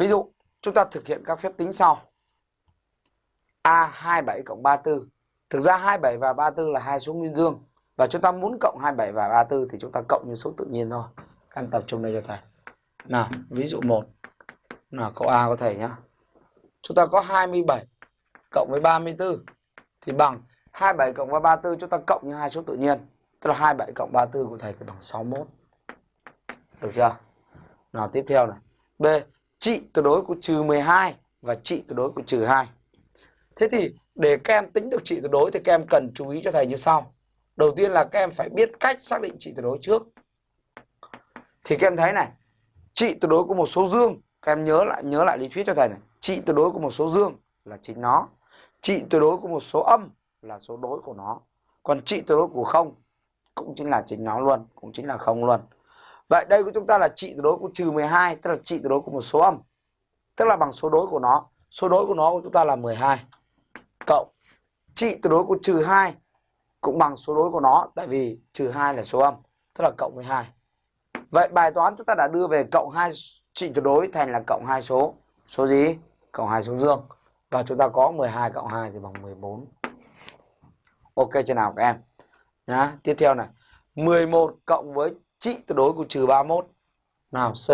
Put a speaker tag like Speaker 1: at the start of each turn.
Speaker 1: Ví dụ, chúng ta thực hiện các phép tính sau. A27 cộng 34. Thực ra 27 và 34 là hai số nguyên dương. Và chúng ta muốn cộng 27 và 34 thì chúng ta cộng như số tự nhiên thôi. Các em tập trung đây cho thầy. Nào, ví dụ 1. Nào, câu A của thầy nhá. Chúng ta có 27 cộng với 34 thì bằng 27 cộng với 34 chúng ta cộng như hai số tự nhiên. Tức là 27 cộng 34 của thầy thì bằng 61. Được chưa? Nào tiếp theo này. B. Trị tuyệt đối của trừ 12 và trị tuyệt đối của trừ 2. Thế thì để các em tính được trị tuyệt đối thì các em cần chú ý cho thầy như sau. Đầu tiên là các em phải biết cách xác định trị tuyệt đối trước. Thì các em thấy này, trị tuyệt đối của một số dương, các em nhớ lại nhớ lại lý thuyết cho thầy này. Trị tuyệt đối của một số dương là chính nó. Trị tuyệt đối của một số âm là số đối của nó. Còn trị tuyệt đối của không cũng chính là chính nó luôn, cũng chính là không luôn. Vậy đây của chúng ta là trị tuyệt đối của trừ 12, tức là trị tuyệt đối của một số âm. Tức là bằng số đối của nó. Số đối của nó của chúng ta là 12 cộng trị tuyệt đối của trừ 2 cũng bằng số đối của nó tại vì trừ 2 là số âm, tức là cộng 12. Vậy bài toán chúng ta đã đưa về cộng 2 trị tuyệt đối thành là cộng 2 số. Số gì? Cộng 2 số dương. Và chúng ta có 12 cộng 2 thì bằng 14. Ok chưa nào các em? Nhá, tiếp theo này. 11 cộng với trị tuyệt đối của trừ 31. Nào, C